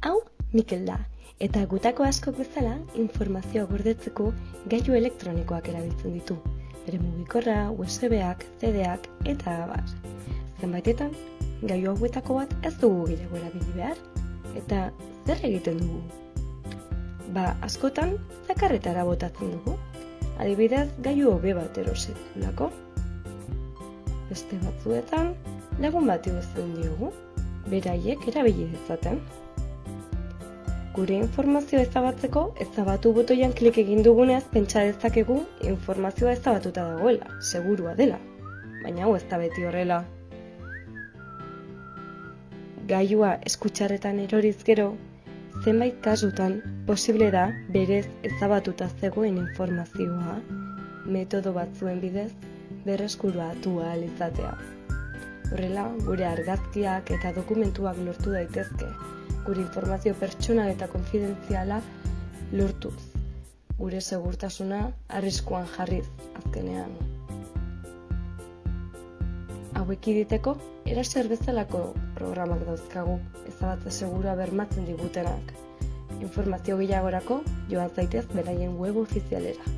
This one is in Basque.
Hau, Mikel da, eta gutako askok bezala informazioa gordetzeko gailu elektronikoak erabiltzen ditu. Bere mugikorra, USB-ak, CD-ak eta abar. Zenbaitetan, gailu hauetako bat ez dugu gehiago erabili behar, eta zer egiten dugu? Ba, askotan, zakarretara botatzen dugu. Adibidez, gailu hobe bat erosetulako. Beste batzuetan, lagun bat igozten diogu, beraiek erabili dezaten. Gure informazioa ezabatzeko, ezabatu botoian klik egin dugunez pentsa dezakegu informazioa ezabatuta dagoela, segurua dela. Baina hau ez da beti horrela. Gaiua eskutxarretan eroriz gero, zenbait kasutan posible da berez ezabatuta zegoen informazioa metodo batzuen bidez berreskuruatu ahal izatea. Horrela, gure argazkiak eta dokumentuak lortu daitezke, gure informazio pertsonal eta konfidentziala lortuz. Gure segurtasuna arriskuan jarriz azkenean. Hauek iditeko, eraser bezalako programak dauzkagu, ezabatze segura bermatzen digutenak. Informazio gehiagorako joan zaitez beraien web ofizialera.